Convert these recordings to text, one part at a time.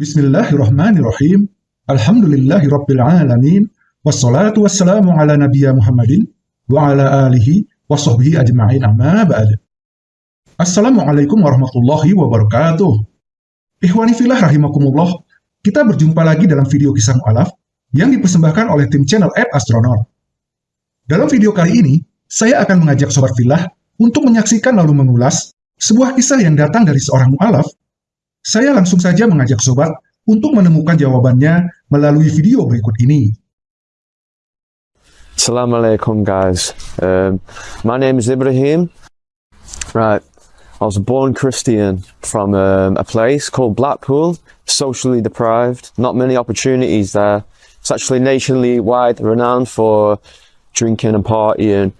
Bismillahirrahmanirrahim. Alhamdulillahi Rabbil Alamin. Wassalatu wassalamu ala nabiya Muhammadin wa ala alihi wa sahbihi ajma'in amma ba'd. Assalamualaikum warahmatullahi wabarakatuh. Ikhwani filah rahimakumullah. Kita berjumpa lagi dalam video kisah mu'alaf yang dipersembahkan oleh tim channel App Astronaut. Dalam video kali ini, saya akan mengajak sobat filah untuk menyaksikan lalu mengulas sebuah kisah yang datang dari seorang mu'alaf saya langsung saja mengajak sobat untuk menemukan jawabannya melalui video berikut ini. Assalamualaikum guys. Um, my name is Ibrahim. Right, I was born Christian from um, a place called Blackpool, socially deprived, not many opportunities there. It's actually nationally wide renowned for drinking and partying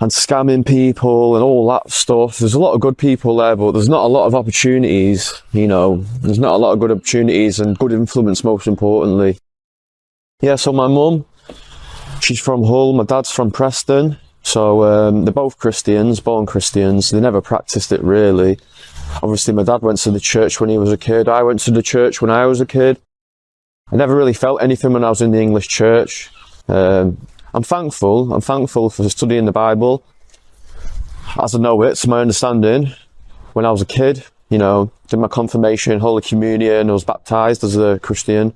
and scamming people and all that stuff. There's a lot of good people there, but there's not a lot of opportunities, you know, there's not a lot of good opportunities and good influence most importantly. Yeah, so my mum, she's from Hull, my dad's from Preston. So um, they're both Christians, born Christians. They never practiced it really. Obviously my dad went to the church when he was a kid. I went to the church when I was a kid. I never really felt anything when I was in the English church. Um, I'm thankful. I'm thankful for studying the Bible as I know it, to my understanding. When I was a kid, you know, did my confirmation, Holy Communion, I was baptized as a Christian.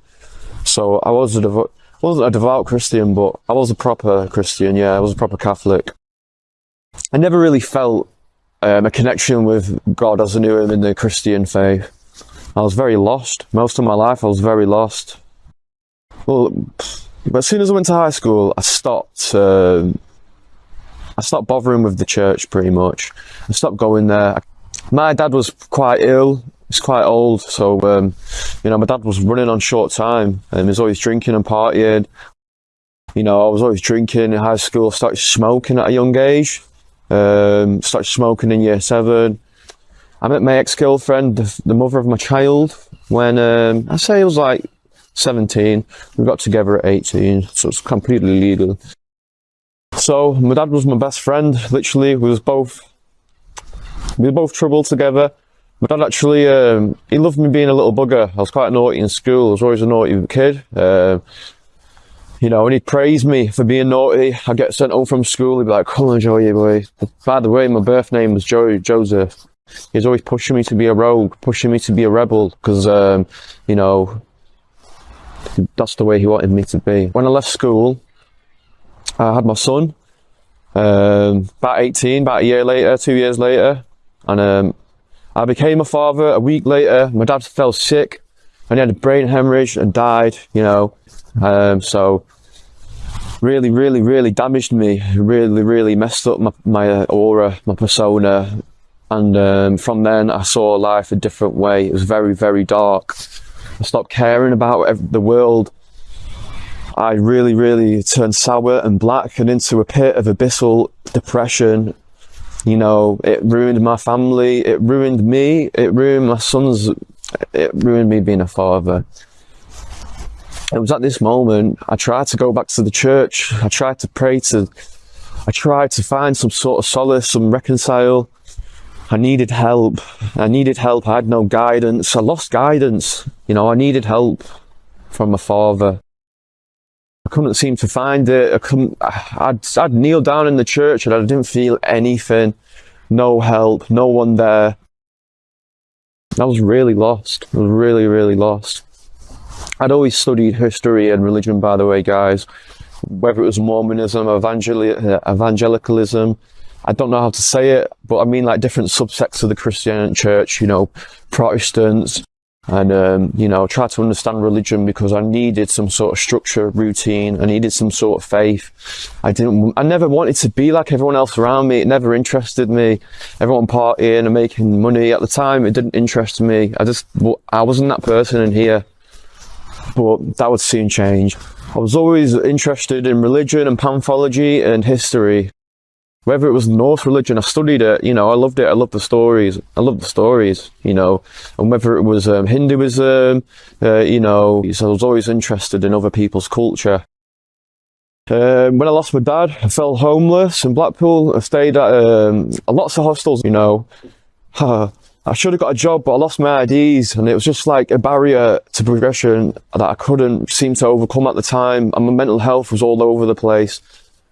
So I was a wasn't a devout Christian, but I was a proper Christian. Yeah, I was a proper Catholic. I never really felt um, a connection with God as I knew Him in the Christian faith. I was very lost. Most of my life, I was very lost. Well, but as soon as I went to high school, I stopped. Uh, I stopped bothering with the church pretty much. I stopped going there. My dad was quite ill. He's quite old, so um, you know my dad was running on short time, and he was always drinking and partying. You know, I was always drinking in high school. Started smoking at a young age. Um, started smoking in year seven. I met my ex-girlfriend, the, the, mother of my child, when um, I say it was like 17. We got together at 18, so it's completely legal. So my dad was my best friend, literally. We was both, we were both troubled together. My dad actually, um, he loved me being a little bugger. I was quite naughty in school. I was always a naughty kid. Uh, you know, and he'd praise me for being naughty. I'd get sent home from school. He'd be like, come on, Joey, boy. By the way, my birth name was Joey Joseph. He's always pushing me to be a rogue, pushing me to be a rebel, because, um, you know, that's the way he wanted me to be. When I left school, I had my son, um, about 18, about a year later, two years later, and um, I became a father a week later. My dad fell sick and he had a brain hemorrhage and died, you know. Um, so really, really, really damaged me. Really, really messed up my, my aura, my persona. And um, from then I saw life a different way. It was very, very dark. I stopped caring about the world. I really, really turned sour and black and into a pit of abyssal depression. You know, it ruined my family, it ruined me, it ruined my sons, it ruined me being a father. It was at this moment I tried to go back to the church. I tried to pray to, I tried to find some sort of solace, some reconcile. I needed help. I needed help. I had no guidance. I lost guidance. You know, I needed help from my father. I couldn't seem to find it. I couldn't, I'd, I'd kneel down in the church and I didn't feel anything. No help, no one there. I was really lost. I was really, really lost. I'd always studied history and religion, by the way, guys. Whether it was Mormonism, evangel uh, evangelicalism, I don't know how to say it, but I mean like different subsects of the Christian church, you know, Protestants, and um, you know, try to understand religion because I needed some sort of structure, routine. I needed some sort of faith. I didn't. I never wanted to be like everyone else around me. It never interested me. Everyone partying and making money at the time. It didn't interest me. I just. I wasn't that person in here. But that would soon change. I was always interested in religion and panthology and history whether it was Norse religion, I studied it, you know, I loved it, I loved the stories, I loved the stories, you know, and whether it was um, Hinduism, uh, you know, so I was always interested in other people's culture. Um, when I lost my dad, I fell homeless in Blackpool. I stayed at um, lots of hostels, you know. I should have got a job, but I lost my IDs, and it was just like a barrier to progression that I couldn't seem to overcome at the time. And my mental health was all over the place.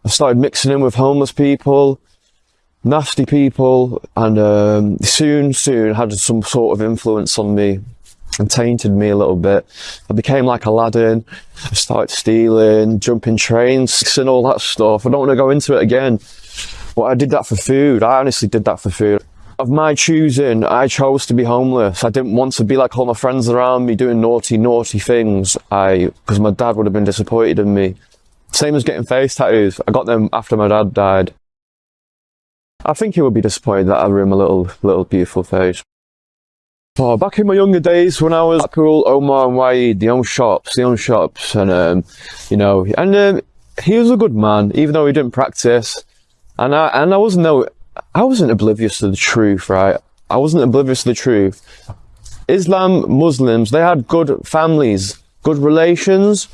I started mixing in with homeless people, nasty people, and um, soon, soon had some sort of influence on me and tainted me a little bit. I became like Aladdin. I started stealing, jumping trains, and all that stuff. I don't want to go into it again, but I did that for food. I honestly did that for food of my choosing, I chose to be homeless. I didn't want to be like all my friends around me doing naughty, naughty things. I, because my dad would have been disappointed in me. Same as getting face tattoos. I got them after my dad died. I think he would be disappointed that I ruined my little, little beautiful face. Oh, back in my younger days when I was Blackpool, Omar and Waid, they own shops, they own shops, and um, you know, and um, he was a good man, even though he didn't practice. And I and I wasn't no I wasn't oblivious to the truth, right? I wasn't oblivious to the truth. Islam, Muslims, they had good families, good relations,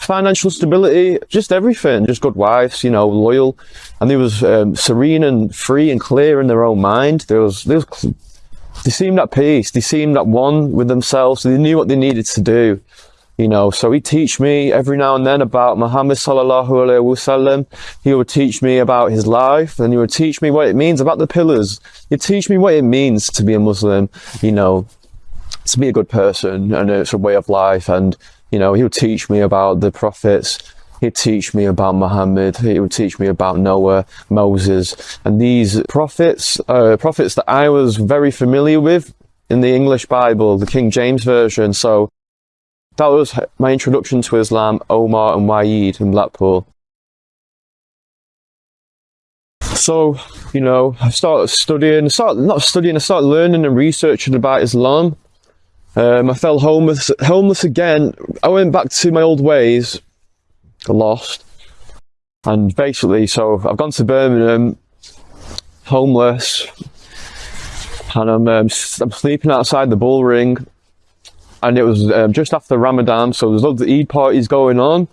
financial stability, just everything, just good wives, you know, loyal. And they was um, serene and free and clear in their own mind. There was, there was, they seemed at peace. They seemed at one with themselves. They knew what they needed to do you know so he'd teach me every now and then about muhammad sallallahu alaihi wasallam he would teach me about his life and he would teach me what it means about the pillars he'd teach me what it means to be a muslim you know to be a good person and it's a way of life and you know he would teach me about the prophets he'd teach me about muhammad he would teach me about noah moses and these prophets uh, prophets that i was very familiar with in the english bible the king james version so that was my introduction to Islam, Omar and Waid in Blackpool. So, you know, I started studying, I started, not studying, I started learning and researching about Islam. Um, I fell homeless, homeless again. I went back to my old ways, lost. And basically, so I've gone to Birmingham, homeless, and I'm, um, I'm sleeping outside the Bullring and it was um, just after Ramadan, so there's loads of Eid parties going on.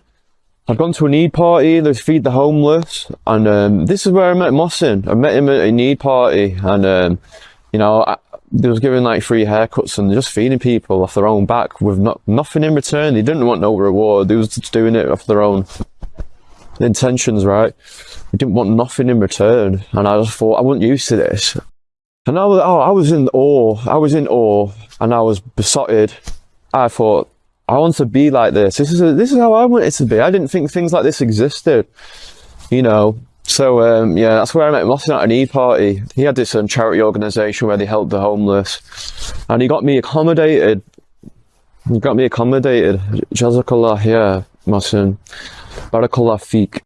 I've gone to an Eid party, they feed the homeless, and um, this is where I met Mohsin. I met him at an Eid party, and um, you know, I, they was giving like free haircuts and just feeding people off their own back with not, nothing in return. They didn't want no reward, they was just doing it off their own intentions, right? They didn't want nothing in return, and I just thought, I wasn't used to this. And I was, oh, I was in awe, I was in awe, and I was besotted I thought, I want to be like this. This is a, this is how I want it to be. I didn't think things like this existed, you know. So um, yeah, that's where I met Mohsin at an E party. He had this um, charity organisation where they helped the homeless, and he got me accommodated. He got me accommodated. Jazakallah, yeah. Barakallah.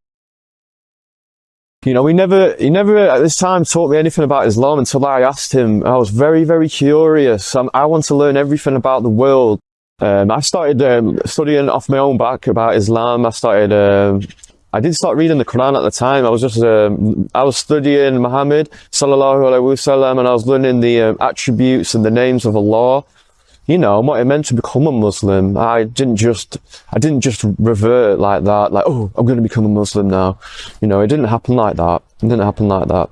You know, he never, he never at this time taught me anything about Islam until I asked him. I was very, very curious. I'm, I want to learn everything about the world. Um, I started um, studying off my own back about Islam. I started, um, I did start reading the Quran at the time. I was just, um, I was studying Muhammad sallallahu alaihi wasallam, and I was learning the um, attributes and the names of Allah. You know what it meant to become a Muslim. I didn't just, I didn't just revert like that. Like, oh, I'm going to become a Muslim now. You know, it didn't happen like that. It didn't happen like that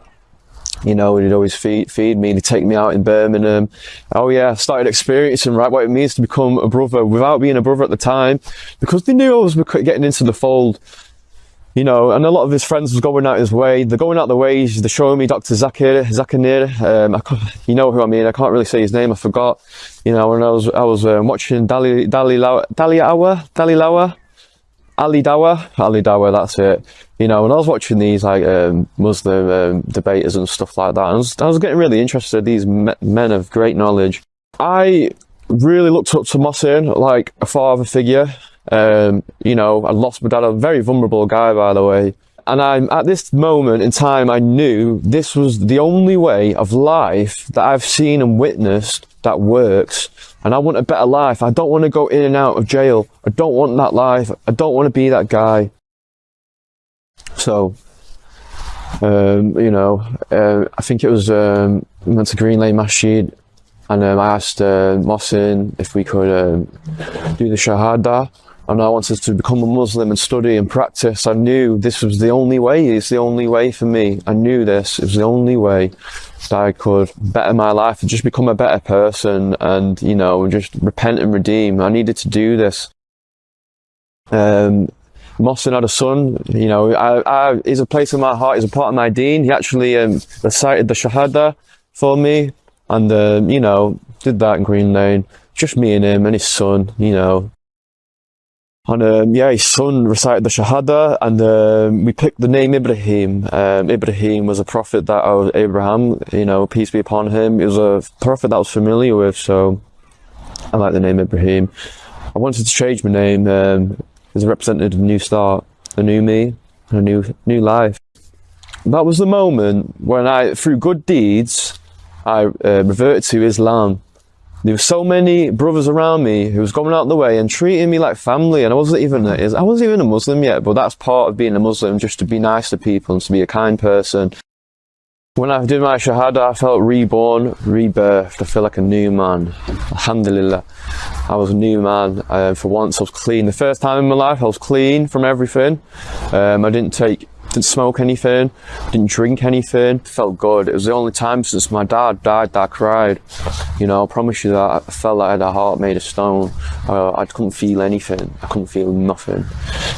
you know, he'd always feed, feed me, he'd take me out in Birmingham. Oh yeah, I started experiencing right what it means to become a brother without being a brother at the time, because they knew I was getting into the fold, you know, and a lot of his friends was going out his way. They're going out the way, they're showing me Dr. Zakir, Zakir, um, you know who I mean, I can't really say his name, I forgot, you know, when I was, I was um, watching Dali, Dali, Lawa, Dali Awa, Dali Lawa, Ali Dawah, Ali Dawah, that's it. You know, when I was watching these like um, Muslim um, debaters and stuff like that, I was, I was getting really interested. These me men of great knowledge. I really looked up to Mohsin like a father figure. Um, you know, I lost my dad, a very vulnerable guy, by the way. And I'm at this moment in time, I knew this was the only way of life that I've seen and witnessed that works and I want a better life. I don't want to go in and out of jail. I don't want that life. I don't want to be that guy. So, um, you know, uh, I think it was um, went to Green Lane Masjid, and um, I asked uh, if we could um, do the Shahada. And I wanted to become a Muslim and study and practice. I knew this was the only way. It's the only way for me. I knew this. It was the only way. That I could better my life and just become a better person and, you know, just repent and redeem. I needed to do this. Um, Mohsin had a son, you know, I, I, he's a place in my heart, he's a part of my deen. He actually um, recited the Shahada for me and, um, you know, did that in Green Lane. Just me and him and his son, you know. And um, yeah, his son recited the Shahada and um, we picked the name Ibrahim. Um, Ibrahim was a prophet that I was, Abraham, you know, peace be upon him. He was a prophet that I was familiar with, so I like the name Ibrahim. I wanted to change my name um, as a representative of a new start, a new me, a new new life. That was the moment when I, through good deeds, I uh, reverted to Islam. There were so many brothers around me who was going out the way and treating me like family, and I wasn't even I wasn't even a Muslim yet, but that's part of being a Muslim, just to be nice to people and to be a kind person. When I did my Shahada, I felt reborn, rebirthed. I feel like a new man. Alhamdulillah. I was a new man. Uh, for once, I was clean. The first time in my life, I was clean from everything. Um, I didn't take, didn't smoke anything, didn't drink anything. Felt good. It was the only time since my dad died that I cried. You know, I promise you that I felt like I had a heart made of stone. Uh, I couldn't feel anything. I couldn't feel nothing.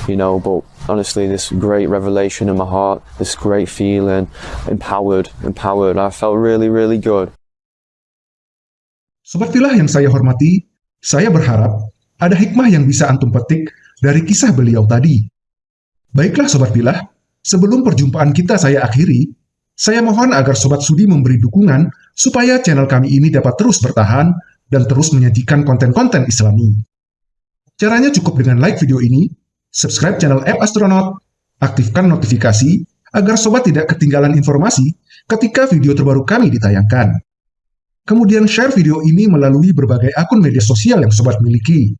You know, but honestly, this great revelation in my heart, this great feeling, empowered, empowered. I felt really, really good. Sobat Filah yang saya hormati, saya berharap ada hikmah yang bisa antum petik dari kisah beliau tadi. Baiklah Sobat Filah, sebelum perjumpaan kita saya akhiri, saya mohon agar Sobat Sudi memberi dukungan supaya channel kami ini dapat terus bertahan dan terus menyajikan konten-konten islami. Caranya cukup dengan like video ini, subscribe channel App Astronaut, aktifkan notifikasi agar sobat tidak ketinggalan informasi ketika video terbaru kami ditayangkan. Kemudian share video ini melalui berbagai akun media sosial yang sobat miliki.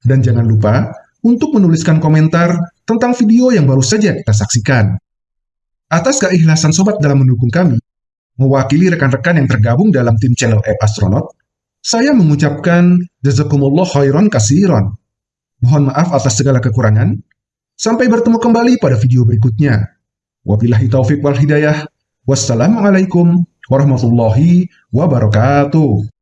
Dan jangan lupa untuk menuliskan komentar tentang video yang baru saja kita saksikan. Atas keikhlasan sobat dalam mendukung kami, mewakili rekan-rekan yang tergabung dalam tim channel App Astronaut, saya mengucapkan jazakumullah khairan kasiron. Mohon maaf atas segala kekurangan. Sampai bertemu kembali pada video berikutnya. Wabillahi taufik wal hidayah. Wassalamualaikum warahmatullahi wabarakatuh.